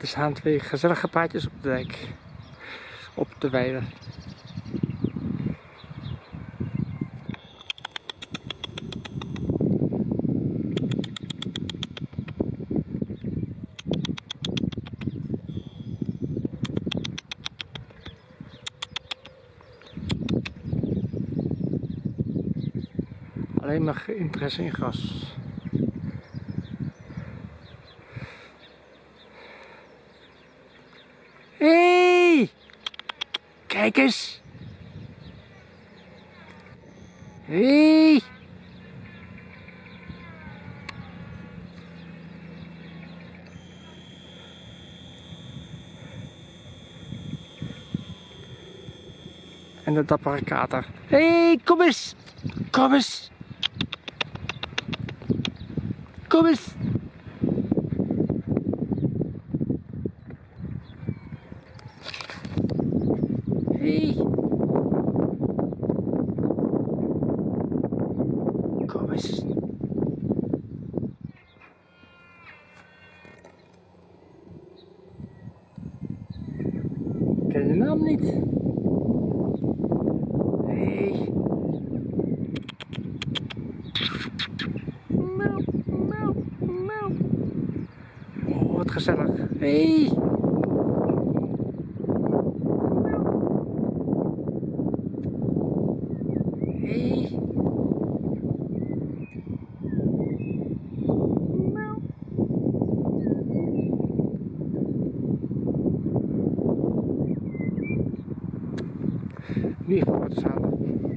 Er staan twee gezellige paardjes op de dijk. Op de weide. Alleen maar interesse in gras. Hé! Kijk eens! Hé! En de dappere kater. Hé, kom eens! Kom eens! Kom eens! Hey. Kom eens. Ik ken je naam niet. Hey. Miauw, miauw, miauw. Oh, wat gezellig. Hey. Beli.